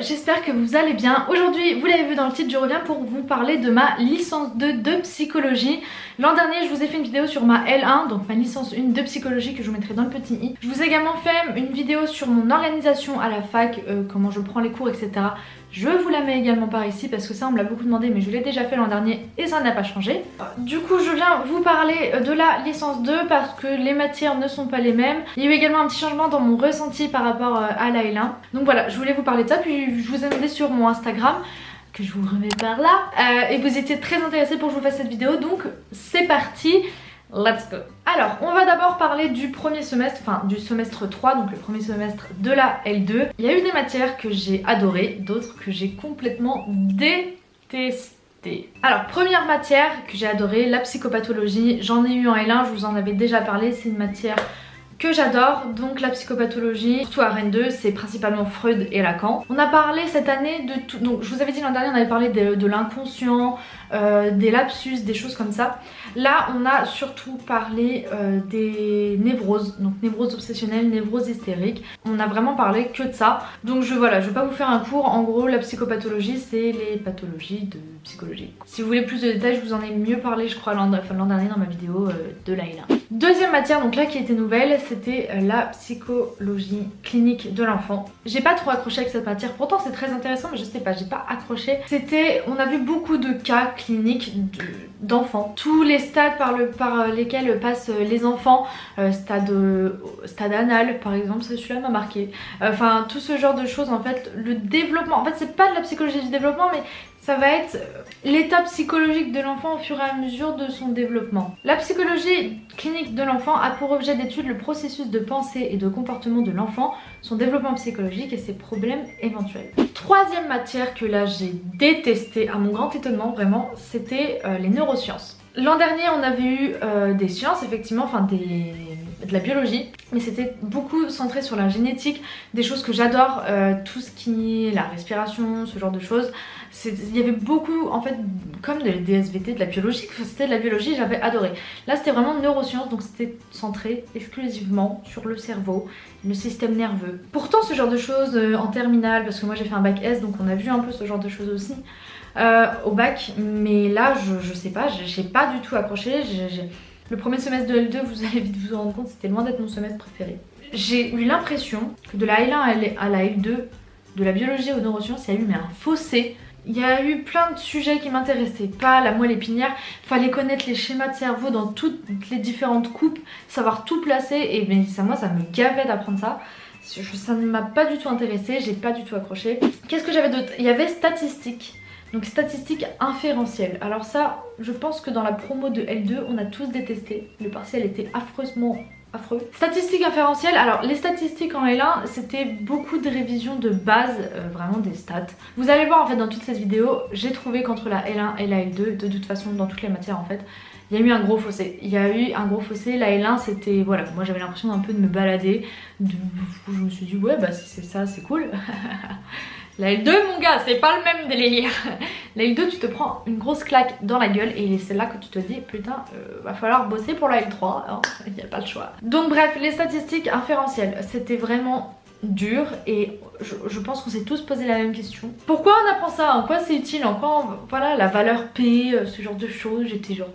j'espère que vous allez bien. Aujourd'hui, vous l'avez vu dans le titre, je reviens pour vous parler de ma licence 2 de psychologie. L'an dernier, je vous ai fait une vidéo sur ma L1, donc ma licence 1 de psychologie que je vous mettrai dans le petit i. Je vous ai également fait une vidéo sur mon organisation à la fac, euh, comment je prends les cours, etc. Je vous la mets également par ici parce que ça on me l'a beaucoup demandé mais je l'ai déjà fait l'an dernier et ça n'a pas changé. Du coup je viens vous parler de la licence 2 parce que les matières ne sont pas les mêmes. Il y a eu également un petit changement dans mon ressenti par rapport euh, à la L1. Donc voilà je voulais vous parler de ça puis je vous ai demandé sur mon Instagram que je vous remets par là euh, et vous étiez très intéressés pour que je vous fasse cette vidéo donc c'est parti Let's go Alors, on va d'abord parler du premier semestre, enfin du semestre 3, donc le premier semestre de la L2. Il y a eu des matières que j'ai adorées, d'autres que j'ai complètement détestées. Alors, première matière que j'ai adorée, la psychopathologie. J'en ai eu en L1, je vous en avais déjà parlé, c'est une matière que j'adore, donc la psychopathologie, surtout à Rennes 2, c'est principalement Freud et Lacan. On a parlé cette année de tout, donc je vous avais dit l'an dernier on avait parlé de, l'inconscient, euh, des lapsus, des choses comme ça. Là on a surtout parlé euh, des névroses, donc névroses obsessionnelles, névroses hystériques. On a vraiment parlé que de ça. Donc je voilà, je vais pas vous faire un cours, en gros la psychopathologie c'est les pathologies de psychologie. Si vous voulez plus de détails, je vous en ai mieux parlé je crois l'an dernier dans ma vidéo euh, de l'AILA. Deuxième matière, donc là qui était nouvelle, c'était euh, la psychologie clinique de l'enfant. J'ai pas trop accroché avec cette matière, pourtant c'est très intéressant mais je sais pas, j'ai pas accroché. C'était, on a vu beaucoup de cas cliniques d'enfants. Tous les stades par, par lesquels passent les enfants, euh, stade, stade anal par exemple, celui-là m'a marqué. Enfin tout ce genre de choses en fait, le développement, en fait c'est pas de la psychologie du développement mais ça va être l'état psychologique de l'enfant au fur et à mesure de son développement. La psychologie clinique de l'enfant a pour objet d'étude le processus de pensée et de comportement de l'enfant, son développement psychologique et ses problèmes éventuels. Troisième matière que là j'ai détesté, à mon grand étonnement vraiment, c'était euh, les neurosciences. L'an dernier on avait eu euh, des sciences effectivement, enfin des de la biologie mais c'était beaucoup centré sur la génétique des choses que j'adore euh, tout ce qui est la respiration ce genre de choses. Il y avait beaucoup en fait comme de DSVT de la biologie c'était de la biologie j'avais adoré. Là c'était vraiment neurosciences donc c'était centré exclusivement sur le cerveau le système nerveux. Pourtant ce genre de choses euh, en terminale parce que moi j'ai fait un bac S donc on a vu un peu ce genre de choses aussi euh, au bac mais là je, je sais pas j'ai pas du tout accroché le premier semestre de L2, vous allez vite vous rendre compte, c'était loin d'être mon semestre préféré. J'ai eu l'impression que de la L1 à la L2, de la biologie aux neurosciences, il y a eu mais un fossé. Il y a eu plein de sujets qui m'intéressaient pas, la moelle épinière, fallait connaître les schémas de cerveau dans toutes les différentes coupes, savoir tout placer et mais ça, moi ça me gavait d'apprendre ça. Ça ne m'a pas du tout intéressé, j'ai pas du tout accroché. Qu'est-ce que j'avais d'autre? Il y avait statistiques. Donc statistiques inférentielles. Alors ça, je pense que dans la promo de L2, on a tous détesté. Le partiel était affreusement affreux. Statistiques inférentielles, alors les statistiques en L1 c'était beaucoup de révisions de base, euh, vraiment des stats. Vous allez voir en fait dans toute cette vidéo, j'ai trouvé qu'entre la L1 et la L2, de toute façon dans toutes les matières en fait, il y a eu un gros fossé. Il y a eu un gros fossé, la L1 c'était, voilà, moi j'avais l'impression d'un peu de me balader, de... je me suis dit ouais bah si c'est ça c'est cool. La L2 mon gars c'est pas le même délire La L2 tu te prends une grosse claque dans la gueule et c'est là que tu te dis putain euh, va falloir bosser pour la L3 hein. il n'y a pas le choix. Donc bref les statistiques inférentielles c'était vraiment dur et je, pense qu'on s'est tous posé la même question. Pourquoi on apprend ça? En quoi c'est utile? En quoi voilà la valeur P, euh, ce genre de choses j'étais genre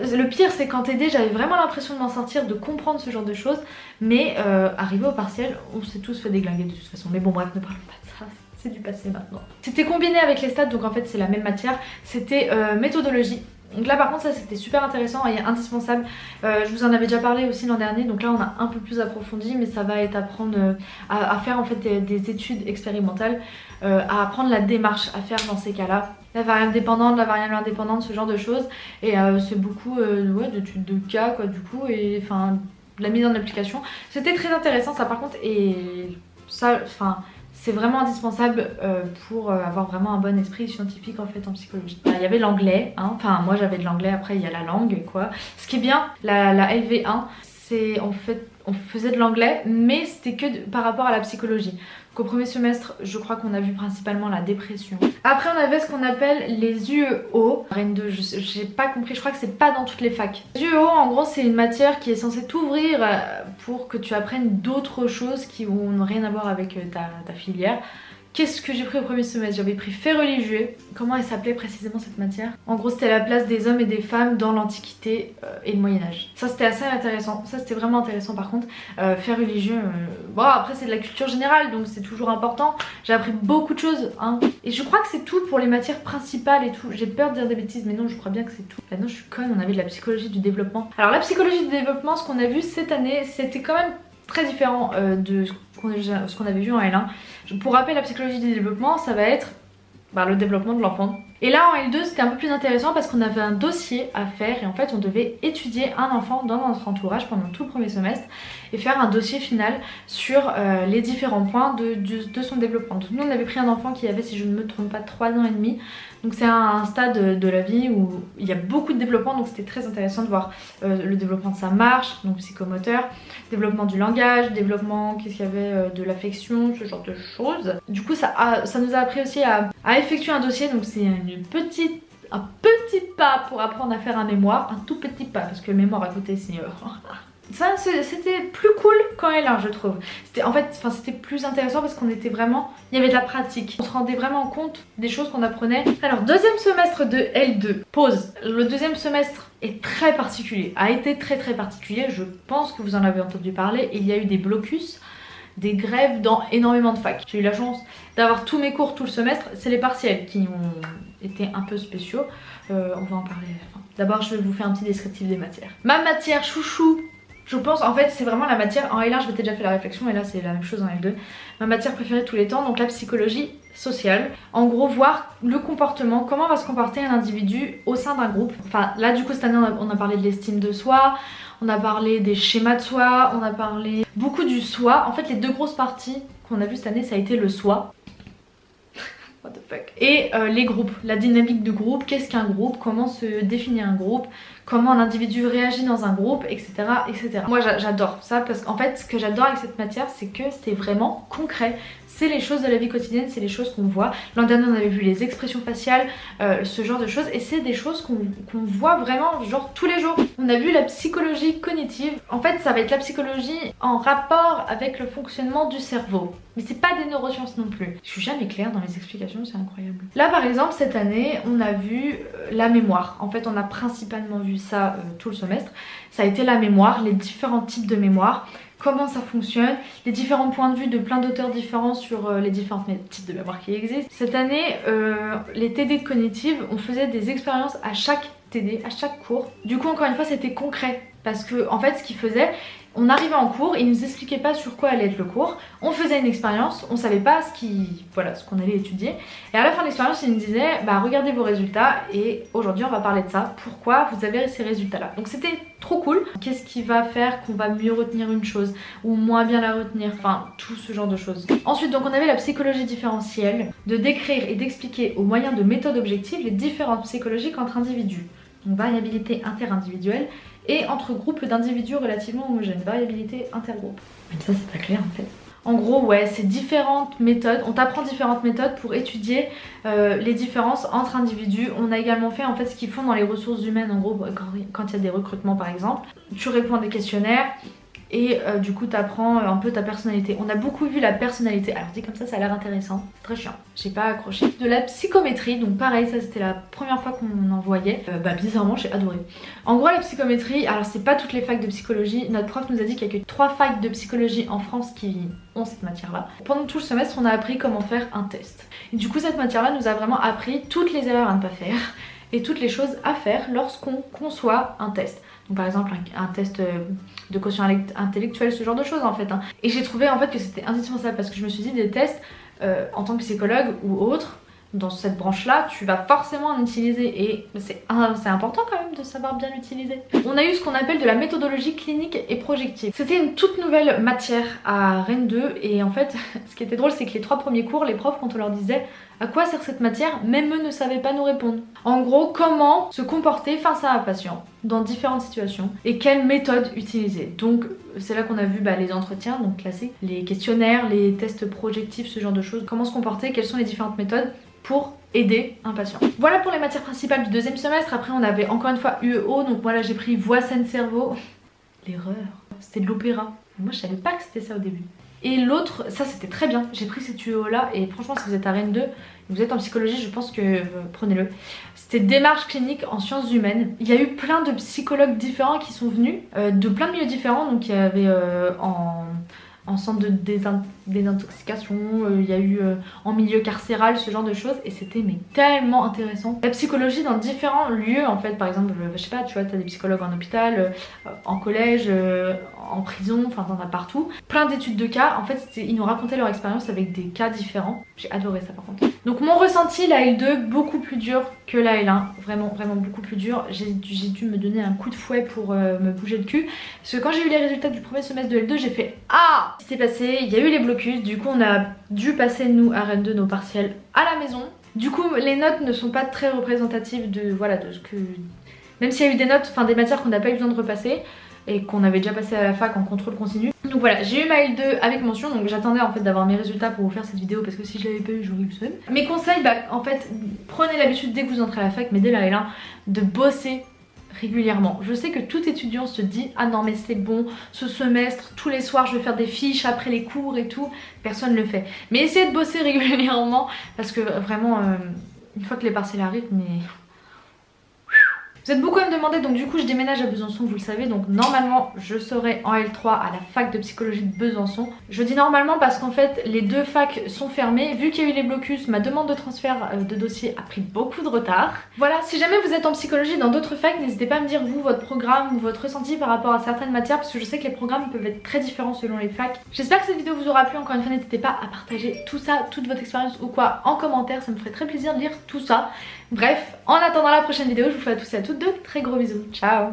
le pire c'est qu'en TD j'avais vraiment l'impression de m'en sortir, de comprendre ce genre de choses. Mais euh, arrivé au partiel on s'est tous fait déglinguer de toute façon. Mais bon bref ne parlons pas de ça, c'est du passé maintenant. C'était combiné avec les stats donc en fait c'est la même matière. C'était euh, méthodologie donc là par contre ça c'était super intéressant et indispensable. Euh, je vous en avais déjà parlé aussi l'an dernier donc là on a un peu plus approfondi mais ça va être apprendre euh, à, faire en fait des, études expérimentales, euh, à apprendre la démarche à faire dans ces cas-là. La variable dépendante, la variable indépendante, ce genre de choses et c'est beaucoup d'études de cas quoi du coup et enfin de la mise en application. C'était très intéressant ça par contre et ça enfin c'est vraiment indispensable euh, pour euh, avoir vraiment un bon esprit scientifique en fait en psychologie. Il y avait l'anglais, hein. enfin moi j'avais de l'anglais, après il y a la langue quoi. Ce qui est bien, la, la LV1, c'est en fait on faisait de l'anglais, mais c'était que par rapport à la psychologie. Donc au premier semestre, je crois qu'on a vu principalement la dépression. Après, on avait ce qu'on appelle les UEO. Rennes 2, j'ai pas compris, je crois que c'est pas dans toutes les facs. Les UEO, en gros, c'est une matière qui est censée t'ouvrir euh, pour que tu apprennes d'autres choses qui n'ont rien à voir avec euh, ta filière. Qu'est-ce que j'ai pris au premier semestre? J'avais pris fait religieux. Comment elle s'appelait précisément cette matière? En gros c'était la place des hommes et des femmes dans l'Antiquité euh, et le Moyen-Âge. Ça c'était assez intéressant, ça c'était vraiment intéressant par contre. Euh, fait religieux, euh, bon après c'est de la culture générale donc c'est toujours important. J'ai appris beaucoup de choses hein. Et je crois que c'est tout pour les matières principales et tout. J'ai peur de dire des bêtises mais non je crois bien que c'est tout. Là non je suis conne, on avait de la psychologie du développement. Alors la psychologie du développement, ce qu'on a vu cette année, c'était quand même très différent de ce qu'on avait vu en L1. Pour rappeler la psychologie du développement, ça va être bah, le développement de l'enfant. Et là en L2 c'était un peu plus intéressant parce qu'on avait un dossier à faire et en fait on devait étudier un enfant dans notre entourage pendant tout le premier semestre et faire un dossier final sur euh, les différents points de, de, son développement. Donc nous on avait pris un enfant qui avait si je ne me trompe pas 3 ans et demi donc c'est un, stade de la vie où il y a beaucoup de développement donc c'était très intéressant de voir euh, le développement de sa marche, donc psychomoteur, développement du langage, développement qu'est-ce qu'il y avait euh, de l'affection, ce genre de choses. Du coup ça, ça nous a appris aussi à, effectuer un dossier donc c'est une petite un petit pas pour apprendre à faire un mémoire, un tout petit pas parce que le mémoire à côté c'est... ça c'était plus cool quand elle est je trouve en fait c'était plus intéressant parce qu'on était vraiment il y avait de la pratique on se rendait vraiment compte des choses qu'on apprenait alors deuxième semestre de L2 pause le deuxième semestre est très particulier a été très très particulier je pense que vous en avez entendu parler il y a eu des blocus des grèves dans énormément de facs. J'ai eu la chance d'avoir tous mes cours tout le semestre. C'est les partiels qui ont été un peu spéciaux. Euh, on va en parler. D'abord, je vais vous faire un petit descriptif des matières. Ma matière chouchou je pense, en fait, c'est vraiment la matière, en L1 je m'étais déjà fait la réflexion et là c'est la même chose en L2, ma matière préférée tous les temps, donc la psychologie sociale. En gros, voir le comportement, comment va se comporter un individu au sein d'un groupe. Enfin, là du coup cette année on a, parlé de l'estime de soi, on a parlé des schémas de soi, on a parlé beaucoup du soi. En fait, les deux grosses parties qu'on a vu cette année, ça a été le soi. What the fuck? Et euh, les groupes, la dynamique de groupe, qu'est-ce qu'un groupe, comment se définir un groupe, comment un individu réagit dans un groupe, etc. etc. Moi j'adore ça parce qu'en fait ce que j'adore avec cette matière c'est que c'est vraiment concret. C'est les choses de la vie quotidienne, c'est les choses qu'on voit. L'an dernier on avait vu les expressions faciales, euh, ce genre de choses et c'est des choses qu'on voit vraiment genre tous les jours. On a vu la psychologie cognitive. En fait ça va être la psychologie en rapport avec le fonctionnement du cerveau. Mais c'est pas des neurosciences non plus. Je suis jamais claire dans mes explications, c'est incroyable. Là par exemple cette année on a vu euh, la mémoire. En fait on a principalement vu ça euh, tout le semestre, ça a été la mémoire, les différents types de mémoire, comment ça fonctionne, les différents points de vue de plein d'auteurs différents sur euh, les différents types de mémoire qui existent. Cette année, euh, les TD cognitives, on faisait des expériences à chaque TD, à chaque cours. Du coup, encore une fois, c'était concret. Parce que en fait ce qu'ils faisaient, on arrivait en cours, ils nous expliquaient pas sur quoi allait être le cours, on faisait une expérience, on savait pas ce qui, voilà, qu'on allait étudier et à la fin de l'expérience ils nous disaient bah regardez vos résultats et aujourd'hui on va parler de ça, pourquoi vous avez ces résultats là. Donc c'était trop cool. Qu'est-ce qui va faire qu'on va mieux retenir une chose ou moins bien la retenir, enfin tout ce genre de choses. Ensuite donc on avait la psychologie différentielle, de décrire et d'expliquer au moyen de méthodes objectives les différences psychologiques entre individus. Donc variabilité interindividuelle et entre groupes d'individus relativement homogènes, variabilité intergroupe. Mais ça c'est pas clair en fait. En gros ouais c'est différentes méthodes, on t'apprend différentes méthodes pour étudier euh, les différences entre individus. On a également fait en fait ce qu'ils font dans les ressources humaines en gros quand il y a des recrutements par exemple. Tu réponds à des questionnaires, et euh, du coup t'apprends un peu ta personnalité. On a beaucoup vu la personnalité, alors dit comme ça ça a l'air intéressant, c'est très chiant, j'ai pas accroché. De la psychométrie, donc pareil ça c'était la première fois qu'on en voyait, euh, bah bizarrement j'ai adoré. En gros la psychométrie, alors c'est pas toutes les facs de psychologie, notre prof nous a dit qu'il y a que 3 facs de psychologie en France qui ont cette matière là. Pendant tout le semestre on a appris comment faire un test. Et du coup cette matière là nous a vraiment appris toutes les erreurs à ne pas faire et toutes les choses à faire lorsqu'on conçoit un test par exemple un, test euh, de quotient intellectuel, ce genre de choses en fait. Hein. Et j'ai trouvé en fait que c'était indispensable parce que je me suis dit des tests euh, en tant que psychologue ou autre, dans cette branche là, tu vas forcément en utiliser et c'est important quand même de savoir bien l'utiliser. On a eu ce qu'on appelle de la méthodologie clinique et projective. C'était une toute nouvelle matière à Rennes 2 et en fait ce qui était drôle c'est que les trois premiers cours, les profs quand on leur disait à quoi sert cette matière, même eux ne savaient pas nous répondre. En gros, comment se comporter face à un patient dans différentes situations et quelle méthode utiliser. Donc c'est là qu'on a vu bah, les entretiens, donc classiques, les questionnaires, les tests projectifs, ce genre de choses, comment se comporter, quelles sont les différentes méthodes pour aider un patient. Voilà pour les matières principales du deuxième semestre. Après on avait encore une fois UEO, donc voilà j'ai pris voix, scène, cerveau. L'erreur, c'était de l'opéra. Moi je savais pas que c'était ça au début. Et l'autre, ça c'était très bien, j'ai pris cette UEO là et franchement si vous êtes à Rennes 2, vous êtes en psychologie, je pense que euh, prenez-le. C'était démarche clinique en sciences humaines. Il y a eu plein de psychologues différents qui sont venus, euh, de plein de milieux différents, donc il y avait euh, en en centre de désintoxication, il y a eu en milieu carcéral, ce genre de choses et c'était mais tellement intéressant. La psychologie dans différents lieux en fait, par exemple, je sais pas, tu vois, t'as des psychologues en hôpital, en collège, en prison, enfin t'en as partout. Plein d'études de cas, en fait ils nous racontaient leur expérience avec des cas différents. J'ai adoré ça par contre. Donc mon ressenti, la L2, beaucoup plus dur que la L1, vraiment vraiment beaucoup plus dur. J'ai dû me donner un coup de fouet pour me bouger le cul. Parce que quand j'ai eu les résultats du premier semestre de L2, j'ai fait Ah Ce qui s'est passé, il y a eu les blocus, du coup on a dû passer nous à Rennes 2 nos partiels à la maison. Du coup les notes ne sont pas très représentatives de, voilà, de ce que... Même s'il y a eu des notes, enfin des matières qu'on n'a pas eu besoin de repasser et qu'on avait déjà passé à la fac en contrôle continu. Donc voilà, j'ai eu ma L2 avec mention, donc j'attendais en fait d'avoir mes résultats pour vous faire cette vidéo parce que si je l'avais pas eu, j'aurais eu le seum. Mes conseils, bah en fait, prenez l'habitude dès que vous entrez à la fac, mais dès la L1, de bosser régulièrement. Je sais que tout étudiant se dit ah non mais c'est bon, ce semestre, tous les soirs je vais faire des fiches après les cours et tout, personne ne le fait. Mais essayez de bosser régulièrement parce que vraiment, euh, une fois que les partiels arrivent, mais vous êtes beaucoup à me demander donc du coup je déménage à Besançon vous le savez donc normalement je serai en L3 à la fac de psychologie de Besançon. Je dis normalement parce qu'en fait les deux facs sont fermés vu qu'il y a eu les blocus ma demande de transfert euh, de dossier a pris beaucoup de retard. Voilà si jamais vous êtes en psychologie dans d'autres facs n'hésitez pas à me dire vous votre programme ou votre ressenti par rapport à certaines matières parce que je sais que les programmes peuvent être très différents selon les facs. J'espère que cette vidéo vous aura plu encore une fois n'hésitez pas à partager tout ça, toute votre expérience ou quoi en commentaire ça me ferait très plaisir de lire tout ça. Bref, en attendant la prochaine vidéo, je vous fais à tous et à toutes de très gros bisous. Ciao